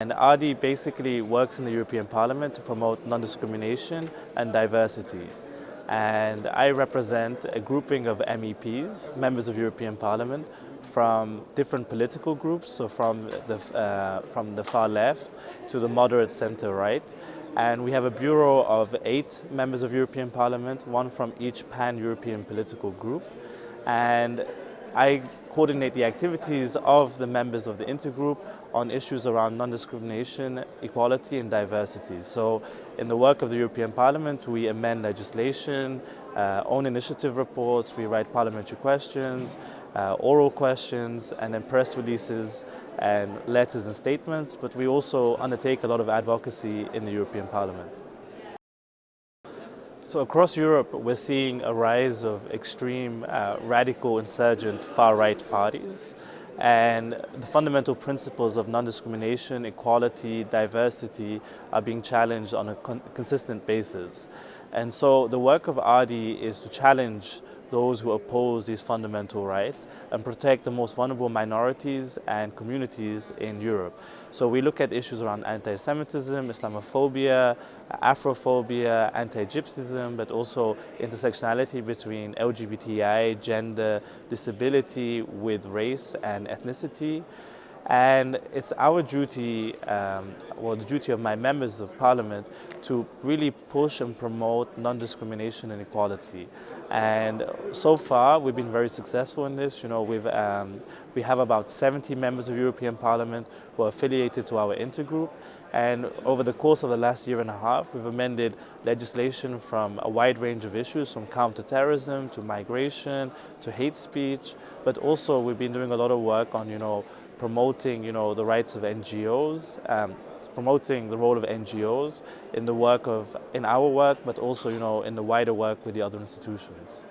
And ARDI basically works in the European Parliament to promote non-discrimination and diversity. And I represent a grouping of MEPs, members of European Parliament, from different political groups, so from the, uh, from the far left to the moderate center right. And we have a bureau of eight members of European Parliament, one from each pan-European political group. And I coordinate the activities of the members of the intergroup on issues around non-discrimination, equality and diversity. So in the work of the European Parliament, we amend legislation, uh, own initiative reports, we write parliamentary questions, uh, oral questions, and then press releases and letters and statements, but we also undertake a lot of advocacy in the European Parliament. So across Europe, we're seeing a rise of extreme, uh, radical, insurgent, far-right parties. And the fundamental principles of non-discrimination, equality, diversity are being challenged on a con consistent basis. And so the work of ARDI is to challenge those who oppose these fundamental rights and protect the most vulnerable minorities and communities in Europe. So we look at issues around anti-Semitism, Islamophobia, Afrophobia, anti-Gypsyism, but also intersectionality between LGBTI, gender, disability with race and ethnicity. And it's our duty, um, well, the duty of my members of parliament to really push and promote non-discrimination and equality. And so far, we've been very successful in this. You know, we've, um, we have about 70 members of European Parliament who are affiliated to our intergroup. And over the course of the last year and a half, we've amended legislation from a wide range of issues, from counterterrorism to migration to hate speech. But also, we've been doing a lot of work on, you know, promoting, you know, the rights of NGOs, um, promoting the role of NGOs in the work of, in our work, but also, you know, in the wider work with the other institutions.